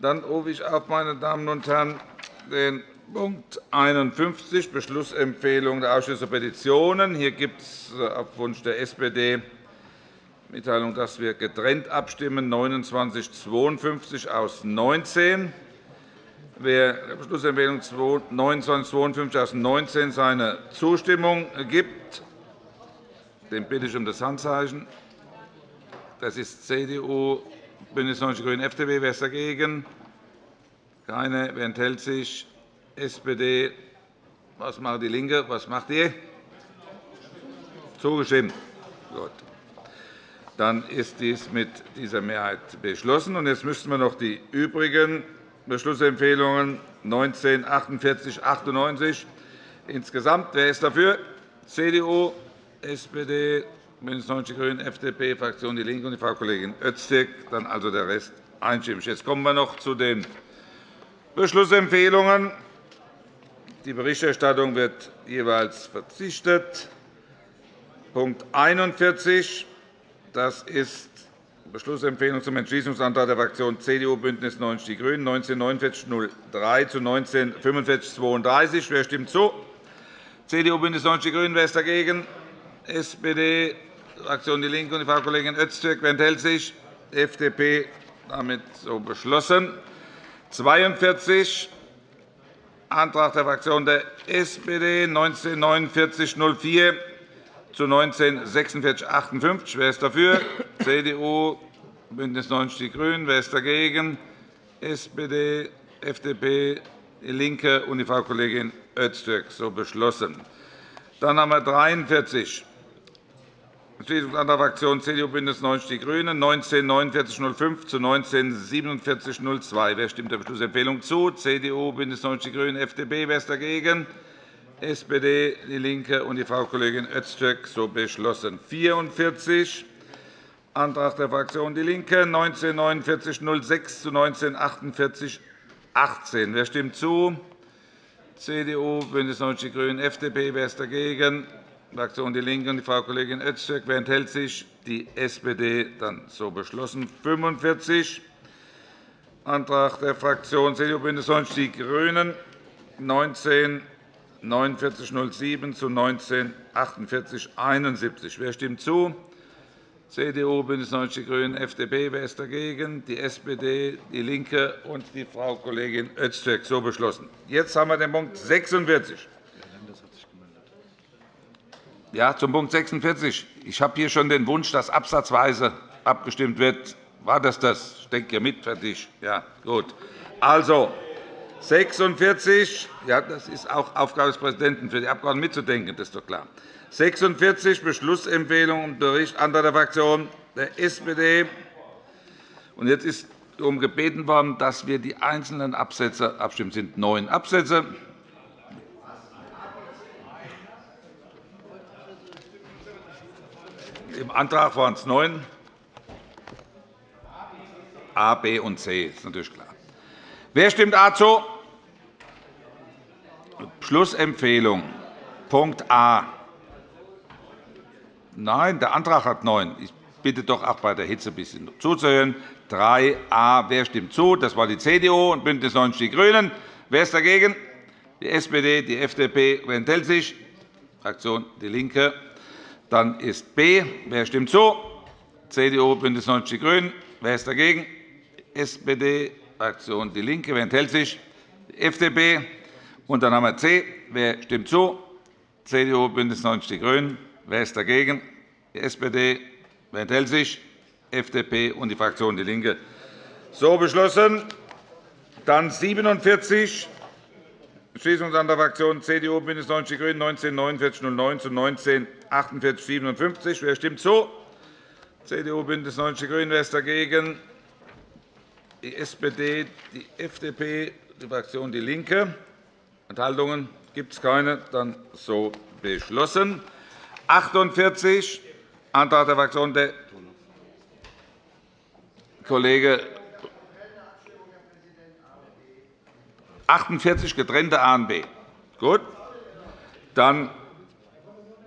Dann rufe ich auf, meine Damen und Herren, den Punkt 51, Beschlussempfehlung der Ausschüsse Petitionen. Hier gibt es äh, auf Wunsch der SPD Mitteilung, dass wir getrennt abstimmen, 2952 aus 19. Wer der Beschlussempfehlung 2952 aus 19 seine Zustimmung gibt, den bitte ich um das Handzeichen. Das ist CDU, BÜNDNIS 90 die GRÜNEN, FDP. Wer ist dagegen? Keine. Wer enthält sich? SPD. Was macht DIE LINKE? Was macht ihr? Zugestimmt. Gut. Dann ist dies mit dieser Mehrheit beschlossen. Jetzt müssten wir noch die übrigen Beschlussempfehlungen 19, 48, 98 insgesamt. Wer ist dafür? CDU, SPD, BÜNDNIS 90 die GRÜNEN, FDP, Fraktion DIE LINKE und die Frau Kollegin Öztürk. Dann also der Rest einstimmig. Jetzt kommen wir noch zu den Beschlussempfehlungen. Die Berichterstattung wird jeweils verzichtet. Punkt 41. Das ist Beschlussempfehlung zum Entschließungsantrag der Fraktionen CDU, BÜNDNIS 90 die GRÜNEN 194903 zu 194532. Wer stimmt zu? CDU, BÜNDNIS 90 die GRÜNEN. Wer ist dagegen? SPD, Fraktion DIE LINKE und die Frau Kollegin Öztürk. Wer enthält sich? FDP. Damit so beschlossen. 42 Antrag der Fraktion der SPD 194904 zu 194658. Wer ist dafür? CDU, BÜNDNIS 90 die GRÜNEN. Wer ist dagegen? SPD, FDP, DIE LINKE und die Frau Kollegin Öztürk. So beschlossen. Dann haben wir 43 Entschließungsantrag der Fraktionen CDU, BÜNDNIS 90 die GRÜNEN 194905 zu 194702. Wer stimmt der Beschlussempfehlung zu? CDU, BÜNDNIS 90 die GRÜNEN, FDP. Wer ist dagegen? SPD, DIE LINKE und die Frau Kollegin Öztürk. So beschlossen. 44 Antrag der Fraktion DIE LINKE 194906 zu 194818. Wer stimmt zu? CDU, BÜNDNIS 90 die GRÜNEN, FDP. Wer ist dagegen? Fraktion DIE LINKE und die Frau Kollegin Öztürk. Wer enthält sich? Die SPD. Dann so beschlossen. 45 Antrag der Fraktion CDU, BÜNDNIS 90 die GRÜNEN 19 4907 zu 19 4871. Wer stimmt zu? CDU, BÜNDNIS 90 die GRÜNEN, FDP. Wer ist dagegen? Die SPD, DIE LINKE und die Frau Kollegin Öztürk. So beschlossen. Jetzt haben wir den Punkt 46. Ja, zum Punkt 46. Ich habe hier schon den Wunsch, dass absatzweise abgestimmt wird. War das das? Ich denke mit. Fertig. Ja, gut. Also 46. Ja, das ist auch Aufgabe des Präsidenten, für die Abgeordneten mitzudenken. Das ist doch klar. 46 Beschlussempfehlung und Bericht anderer Fraktionen der SPD. Und jetzt ist darum gebeten worden, dass wir die einzelnen Absätze abstimmen. Es sind neun Absätze. Im Antrag waren es neun. A, B und C. Ist natürlich klar. Wer stimmt A zu? Schlussempfehlung. Punkt A. Nein, der Antrag hat neun. Ich bitte doch auch bei der Hitze ein bisschen zuzuhören. 3a. Wer stimmt zu? Das war die CDU und BÜNDNIS 90 die GRÜNEN. Wer ist dagegen? Die SPD, die FDP. Wer enthält sich? Fraktion DIE LINKE. Dann ist B. Wer stimmt zu? CDU, BÜNDNIS 90 die GRÜNEN. Wer ist dagegen? SPD, Fraktion DIE LINKE. Wer enthält sich? FDP. Und dann haben wir C. Wer stimmt zu? CDU, BÜNDNIS 90 die GRÜNEN. Wer ist dagegen? Die SPD. Wer enthält sich? FDP und die Fraktion DIE LINKE. So beschlossen. Dann 47 Entschließungsantrag der Fraktionen CDU, BÜNDNIS 90 die GRÜNEN 194909 zu 194857. Wer stimmt zu? CDU, BÜNDNIS 90 die GRÜNEN. Wer ist dagegen? Die SPD, die FDP, die Fraktion DIE LINKE. Enthaltungen gibt es keine. Dann so beschlossen. 48 Antrag der Fraktion der Kollege 48 getrennte A und B. Gut. Dann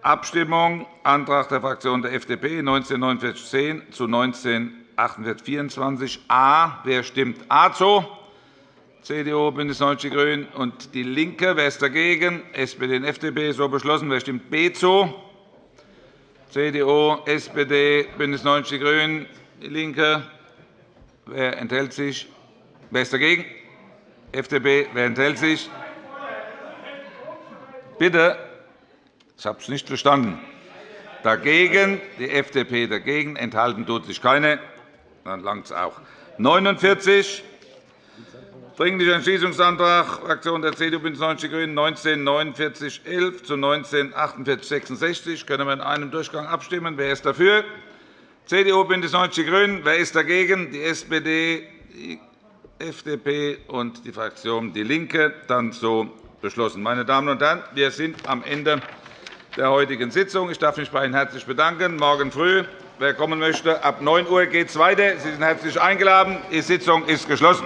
Abstimmung Antrag der Fraktion der FDP 194910 zu 194824 A. Wer stimmt A zu? CDU, BÜNDNIS 90 die GRÜNEN und DIE LINKE. Wer ist dagegen? SPD und FDP. So beschlossen. Wer stimmt B zu? CDU, SPD, BÜNDNIS 90 die GRÜNEN, DIE LINKE. Wer enthält sich? Wer ist dagegen? FDP. Wer enthält sich? Bitte. Ich habe es nicht verstanden. Dagegen die FDP dagegen. Enthalten tut sich keine. Dann langt es auch. 49. Dringlicher Entschließungsantrag Fraktion der CDU BÜNDNIS 90 die GRÜNEN 19 49 11 zu 19 48 66 können wir in einem Durchgang abstimmen. Wer ist dafür? CDU, BÜNDNIS 90 die GRÜNEN. Wer ist dagegen? Die SPD, die FDP und die Fraktion DIE LINKE. Dann so beschlossen. Meine Damen und Herren, wir sind am Ende der heutigen Sitzung. Ich darf mich bei Ihnen herzlich bedanken. Morgen früh, wer kommen möchte, ab 9 Uhr geht es weiter. Sie sind herzlich eingeladen. Die Sitzung ist geschlossen.